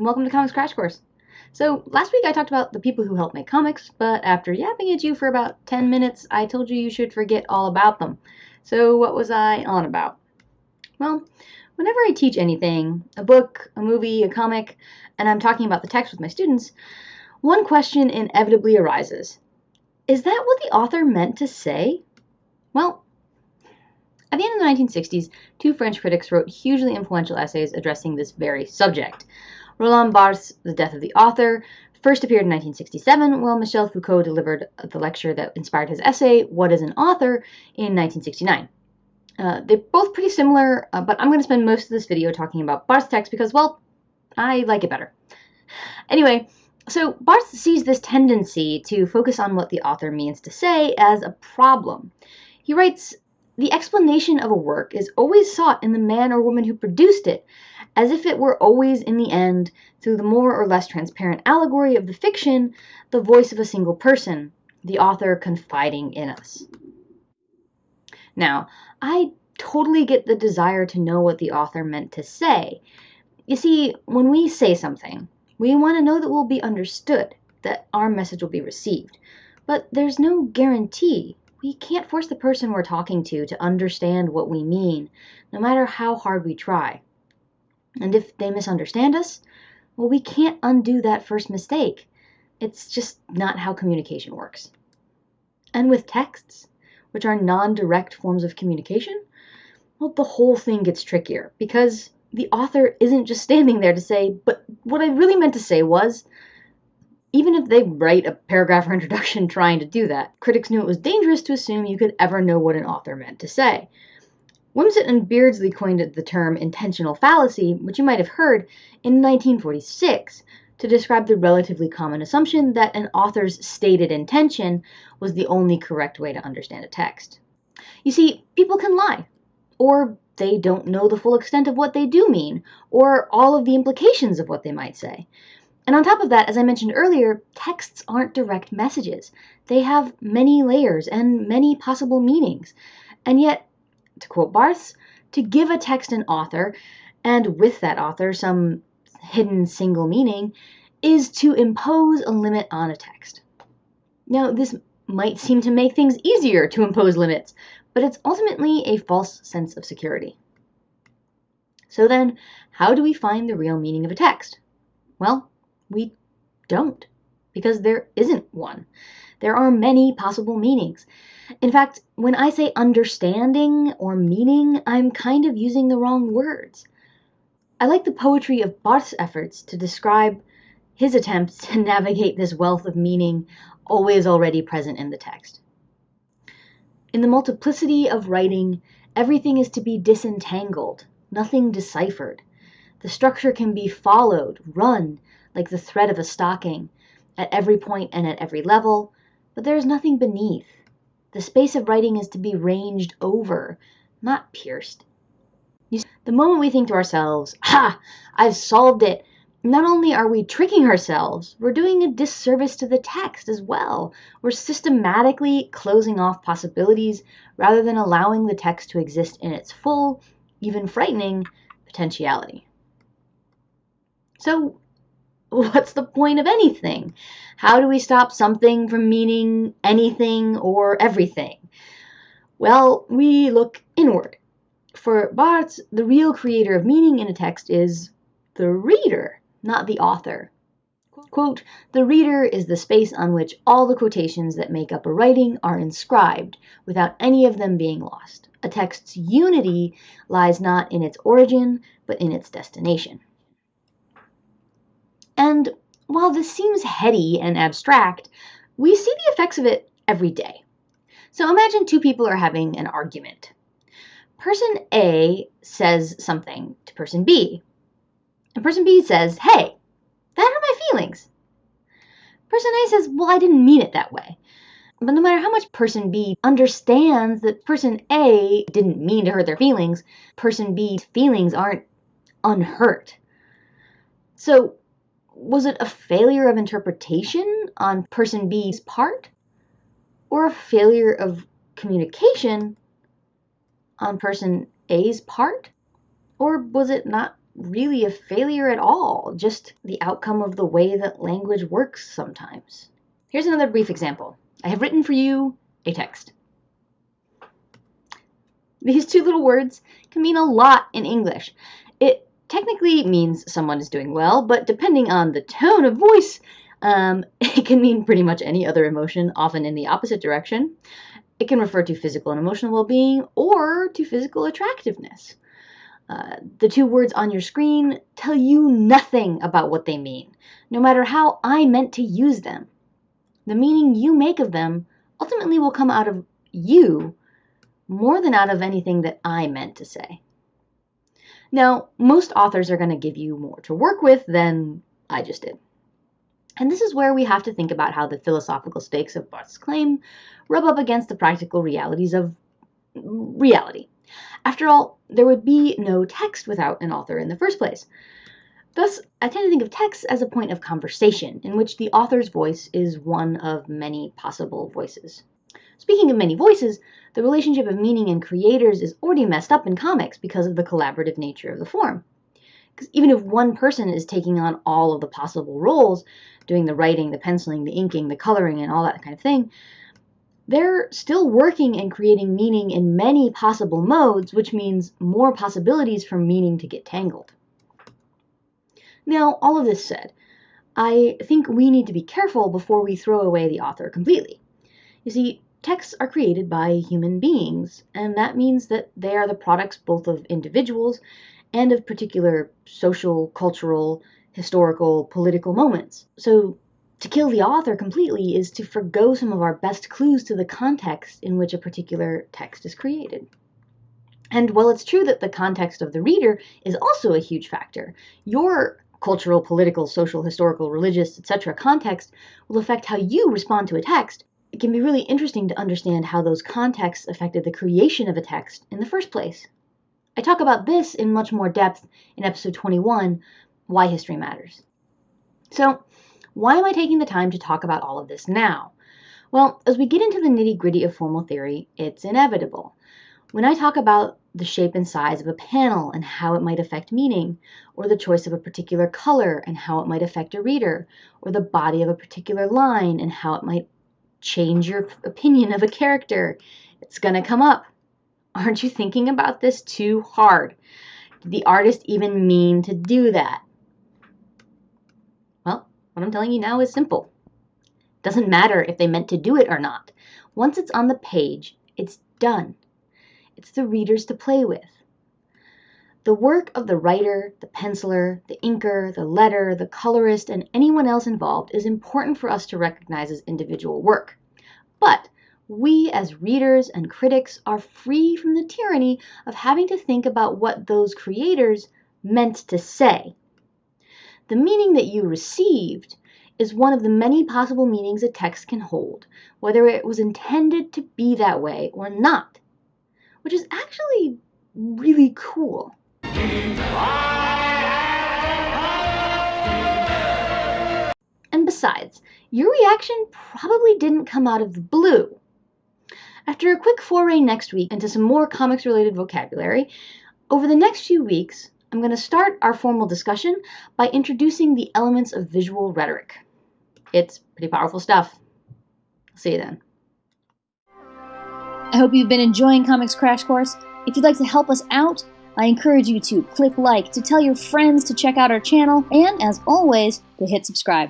welcome to Comics Crash Course. So, last week I talked about the people who help make comics, but after yapping at you for about 10 minutes, I told you you should forget all about them. So, what was I on about? Well, whenever I teach anything, a book, a movie, a comic, and I'm talking about the text with my students, one question inevitably arises Is that what the author meant to say? Well, at the end of the 1960s, two French critics wrote hugely influential essays addressing this very subject. Roland Barthes' The Death of the Author first appeared in 1967, while Michel Foucault delivered the lecture that inspired his essay, What is an Author, in 1969. Uh, they're both pretty similar, uh, but I'm going to spend most of this video talking about Barthes' text because, well, I like it better. Anyway, so Barthes sees this tendency to focus on what the author means to say as a problem. He writes, the explanation of a work is always sought in the man or woman who produced it, as if it were always in the end, through the more or less transparent allegory of the fiction, the voice of a single person, the author confiding in us. Now, I totally get the desire to know what the author meant to say. You see, when we say something, we want to know that we'll be understood, that our message will be received. But there's no guarantee we can't force the person we're talking to to understand what we mean, no matter how hard we try. And if they misunderstand us, well, we can't undo that first mistake. It's just not how communication works. And with texts, which are non direct forms of communication, well, the whole thing gets trickier because the author isn't just standing there to say, but what I really meant to say was, even if they write a paragraph or introduction trying to do that, critics knew it was dangerous to assume you could ever know what an author meant to say. Wimsatt and Beardsley coined the term intentional fallacy, which you might have heard, in 1946 to describe the relatively common assumption that an author's stated intention was the only correct way to understand a text. You see, people can lie, or they don't know the full extent of what they do mean, or all of the implications of what they might say. And on top of that, as I mentioned earlier, texts aren't direct messages. They have many layers and many possible meanings. And yet, to quote Barthes, to give a text an author, and with that author some hidden single meaning, is to impose a limit on a text. Now, this might seem to make things easier to impose limits, but it's ultimately a false sense of security. So then, how do we find the real meaning of a text? Well, we don't, because there isn't one. There are many possible meanings. In fact, when I say understanding or meaning, I'm kind of using the wrong words. I like the poetry of Barthes' efforts to describe his attempts to navigate this wealth of meaning always already present in the text. In the multiplicity of writing, everything is to be disentangled, nothing deciphered. The structure can be followed, run, like the thread of a stocking, at every point and at every level, but there is nothing beneath. The space of writing is to be ranged over, not pierced. See, the moment we think to ourselves, Ha! I've solved it, not only are we tricking ourselves, we're doing a disservice to the text as well. We're systematically closing off possibilities rather than allowing the text to exist in its full, even frightening, potentiality. So, what's the point of anything? How do we stop something from meaning anything or everything? Well, we look inward. For Barthes, the real creator of meaning in a text is the reader, not the author. Quote, the reader is the space on which all the quotations that make up a writing are inscribed, without any of them being lost. A text's unity lies not in its origin, but in its destination. And while this seems heady and abstract, we see the effects of it every day. So imagine two people are having an argument. Person A says something to person B, and person B says, Hey, that hurt my feelings. Person A says, Well, I didn't mean it that way. But no matter how much person B understands that person A didn't mean to hurt their feelings, person B's feelings aren't unhurt. So was it a failure of interpretation on person B's part or a failure of communication on person A's part? Or was it not really a failure at all, just the outcome of the way that language works sometimes. Here's another brief example. I have written for you a text. These two little words can mean a lot in English. It technically means someone is doing well, but depending on the tone of voice, um, it can mean pretty much any other emotion, often in the opposite direction. It can refer to physical and emotional well being or to physical attractiveness. Uh, the two words on your screen tell you nothing about what they mean, no matter how I meant to use them. The meaning you make of them ultimately will come out of you more than out of anything that I meant to say. Now, most authors are going to give you more to work with than I just did. And this is where we have to think about how the philosophical stakes of Barthes' claim rub up against the practical realities of reality. After all, there would be no text without an author in the first place. Thus, I tend to think of text as a point of conversation, in which the author's voice is one of many possible voices. Speaking of many voices, the relationship of meaning and creators is already messed up in comics because of the collaborative nature of the form. Because even if one person is taking on all of the possible roles, doing the writing, the penciling, the inking, the coloring, and all that kind of thing, they're still working and creating meaning in many possible modes, which means more possibilities for meaning to get tangled. Now, all of this said, I think we need to be careful before we throw away the author completely. You see, texts are created by human beings, and that means that they are the products both of individuals and of particular social, cultural, historical, political moments. So to kill the author completely is to forego some of our best clues to the context in which a particular text is created. And while it's true that the context of the reader is also a huge factor, your cultural, political, social, historical, religious, etc. context will affect how you respond to a text. It can be really interesting to understand how those contexts affected the creation of a text in the first place. I talk about this in much more depth in episode 21, Why History Matters. So, why am I taking the time to talk about all of this now? Well, as we get into the nitty gritty of formal theory, it's inevitable. When I talk about the shape and size of a panel and how it might affect meaning, or the choice of a particular color and how it might affect a reader, or the body of a particular line and how it might change your opinion of a character, it's going to come up. Aren't you thinking about this too hard? Did the artist even mean to do that? Well, what I'm telling you now is simple. Doesn't matter if they meant to do it or not. Once it's on the page, it's done. It's the readers to play with. The work of the writer, the penciler, the inker, the letter, the colorist, and anyone else involved is important for us to recognize as individual work. But we as readers and critics are free from the tyranny of having to think about what those creators meant to say. The meaning that you received is one of the many possible meanings a text can hold, whether it was intended to be that way or not, which is actually really cool. And besides, your reaction probably didn't come out of the blue. After a quick foray next week into some more comics related vocabulary, over the next few weeks, I'm going to start our formal discussion by introducing the elements of visual rhetoric. It's pretty powerful stuff. See you then. I hope you've been enjoying Comics Crash Course. If you'd like to help us out, I encourage you to click like, to tell your friends to check out our channel, and as always, to hit subscribe.